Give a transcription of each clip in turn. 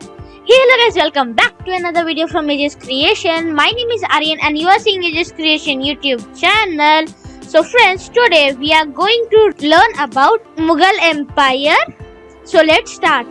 Hey hello guys, welcome back to another video from Aegis Creation. My name is Aryan and you are seeing Aegis Creation YouTube channel. So friends, today we are going to learn about Mughal Empire. So let's start.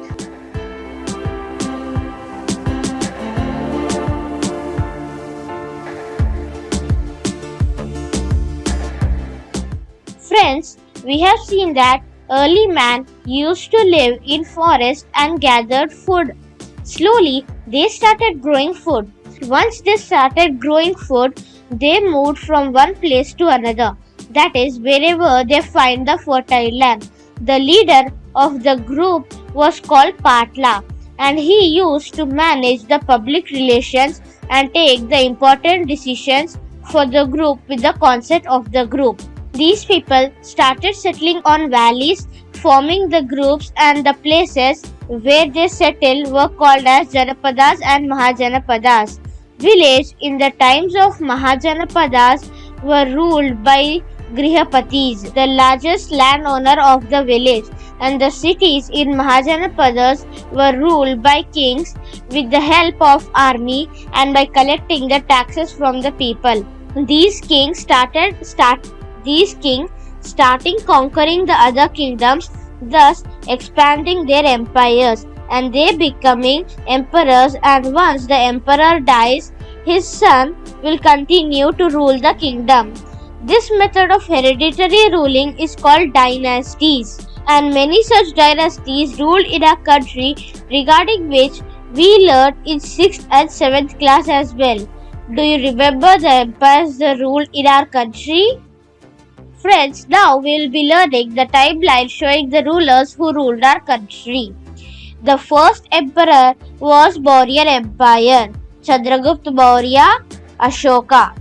Friends, we have seen that early man used to live in forest and gathered food. Slowly, they started growing food. Once they started growing food, they moved from one place to another. That is, wherever they find the fertile land. The leader of the group was called Patla, and he used to manage the public relations and take the important decisions for the group with the consent of the group. These people started settling on valleys, forming the groups and the places where they settled were called as Janapadas and Mahajanapadas. Village in the times of Mahajanapadas were ruled by Grihapatis, the largest landowner of the village, and the cities in Mahajanapadas were ruled by kings with the help of army and by collecting the taxes from the people. These kings started start these kings starting conquering the other kingdoms, thus expanding their empires and they becoming emperors and once the emperor dies, his son will continue to rule the kingdom. This method of hereditary ruling is called dynasties and many such dynasties ruled in our country regarding which we learned in 6th and 7th class as well. Do you remember the empires that ruled in our country? Friends, now we will be learning the timeline showing the rulers who ruled our country. The first emperor was Maurya Empire, Chandragupta Maurya, Ashoka,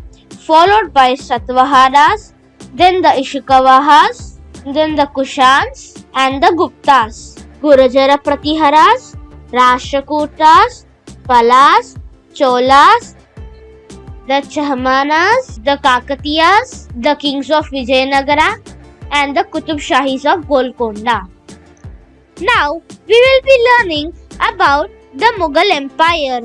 followed by Satavahanas, then the Ishikavahas, then the Kushans and the Guptas, Gurajara Pratiharas, Rashtrakutas, Palas, Cholas, the Chahmanas, the Kakatiyas, the kings of Vijayanagara, and the Qutub Shahis of Golconda. Now, we will be learning about the Mughal Empire.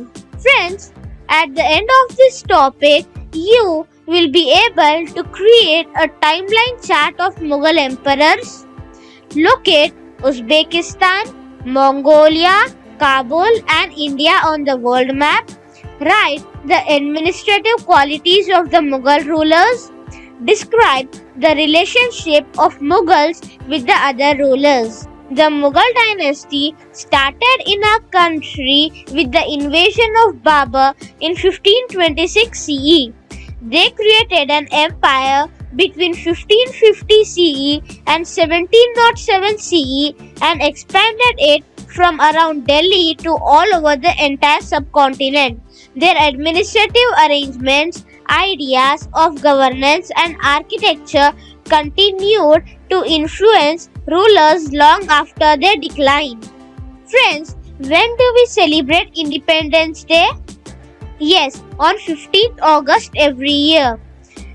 Friends, at the end of this topic, you will be able to create a timeline chart of Mughal emperors. Locate Uzbekistan, Mongolia, Kabul, and India on the world map. Write the administrative qualities of the Mughal rulers. Describe the relationship of Mughals with the other rulers. The Mughal dynasty started in our country with the invasion of Babur in 1526 CE. They created an empire between 1550 CE and 1707 CE and expanded it from around Delhi to all over the entire subcontinent. Their administrative arrangements, ideas of governance, and architecture continued to influence rulers long after their decline. Friends, when do we celebrate Independence Day? Yes, on 15th August every year.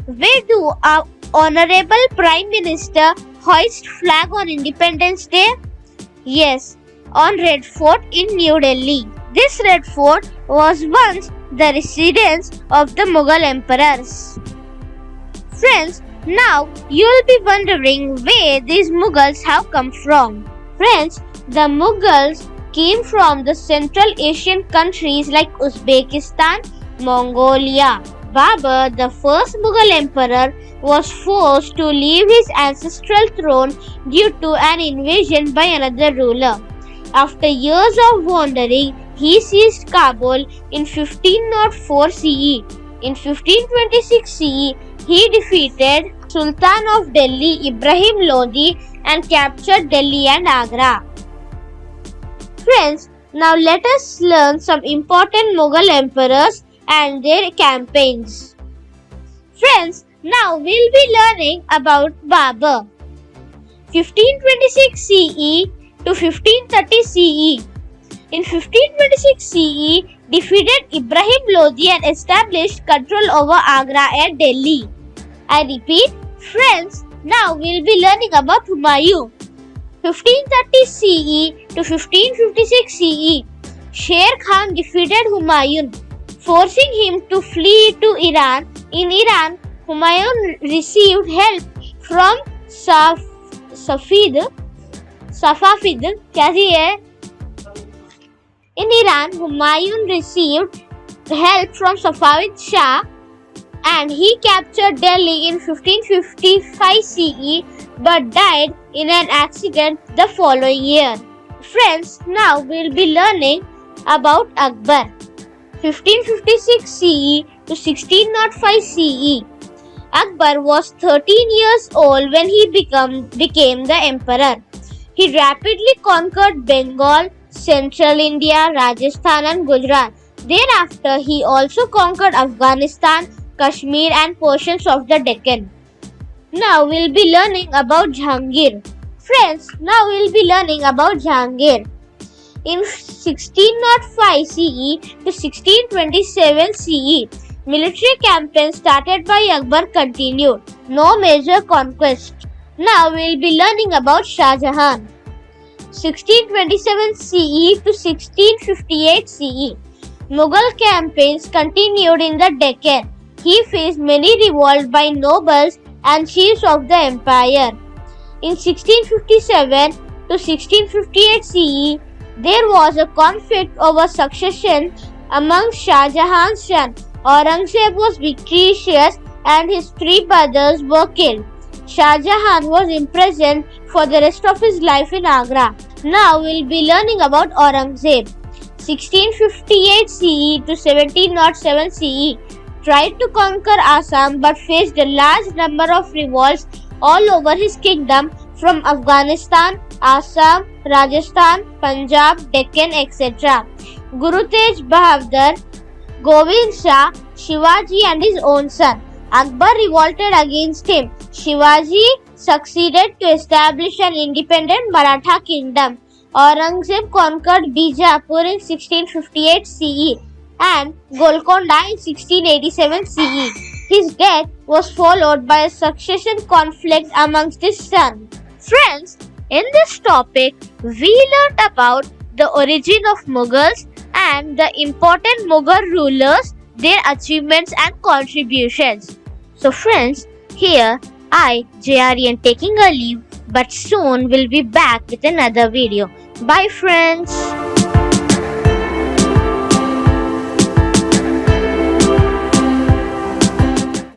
Where do our Honorable Prime Minister hoist flag on Independence Day? Yes, on Red Fort in New Delhi. This Red Fort was once the residence of the Mughal emperors. Friends, now you will be wondering where these Mughals have come from. Friends, the Mughals came from the Central Asian countries like Uzbekistan, Mongolia. Babur, the first Mughal emperor, was forced to leave his ancestral throne due to an invasion by another ruler. After years of wandering, he seized Kabul in 1504 CE. In 1526 CE, he defeated Sultan of Delhi Ibrahim Lodi and captured Delhi and Agra. Friends, now let us learn some important Mughal emperors and their campaigns. Friends, now we'll be learning about Babur. 1526 CE to 1530 CE. In 1526 CE, defeated Ibrahim Lodi and established control over Agra and Delhi. I repeat, friends, now we'll be learning about Humayun. 1530 CE to 1556 CE. Sher Khan defeated Humayun, forcing him to flee to Iran. In Iran, Humayun received help from Saf- Safid, Safafid, क्या In Iran, Humayun received help from Safavid Shah and he captured Delhi in 1555 CE but died in an accident the following year. Friends, now we'll be learning about Akbar. 1556 CE to 1605 CE. Akbar was 13 years old when he become, became the emperor. He rapidly conquered Bengal, central India, Rajasthan and Gujarat. Thereafter, he also conquered Afghanistan, Kashmir and portions of the Deccan. Now we'll be learning about Jahangir. Friends, now we'll be learning about Jahangir. In 1605 CE to 1627 CE, military campaigns started by Akbar continued. No major conquest. Now we'll be learning about Shah Jahan. 1627 CE to 1658 CE. Mughal campaigns continued in the Deccan. He faced many revolts by nobles and chiefs of the empire. In 1657 to 1658 CE, there was a conflict over succession among Shah Jahan's son. Aurangzeb was victorious and his three brothers were killed. Shah Jahan was imprisoned for the rest of his life in Agra. Now we'll be learning about Aurangzeb. 1658 CE to 1707 CE tried to conquer Assam but faced a large number of revolts all over his kingdom from Afghanistan, Assam, Rajasthan, Punjab, Deccan, etc. Guru Tej Bahadur, Govind Shah, Shivaji and his own son. Akbar revolted against him. Shivaji succeeded to establish an independent Maratha kingdom. Aurangzeb conquered Bijapur in 1658 CE and Golconda in 1687 CE. His death was followed by a succession conflict amongst his sons. Friends, in this topic, we learnt about the origin of Mughals and the important Mughal rulers, their achievements and contributions. So friends, here I, JRN taking a leave but soon will be back with another video. Bye friends.